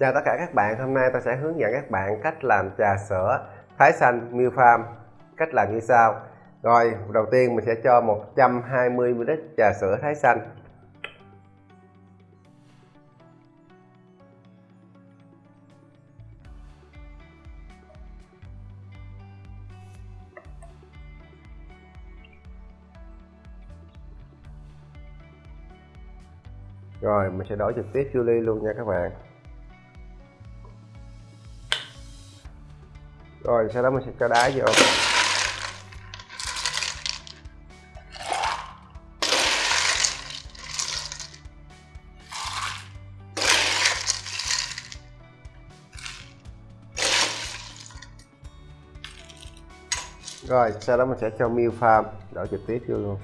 Chào tất cả các bạn, hôm nay tôi sẽ hướng dẫn các bạn cách làm trà sữa Thái xanh Milk Farm Cách làm như sau. Rồi, đầu tiên mình sẽ cho 120ml trà sữa Thái xanh. Rồi, mình sẽ đổ trực tiếp vô ly luôn nha các bạn. Rồi, sau đó mình sẽ cho đá vô. Rồi, sau đó mình sẽ cho milk farm đổ trực tiếp vô luôn.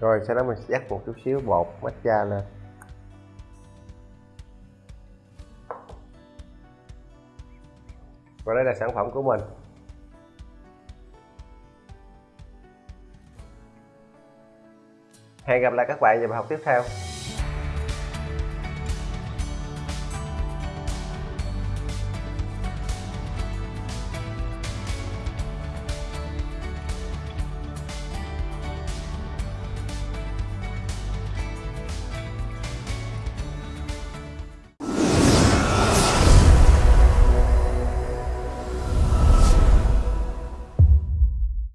Rồi, sau đó mình sẽ dắt một chút xíu, bột matcha lên và đây là sản phẩm của mình. Hẹn gặp lại các bạn vào bài học tiếp theo.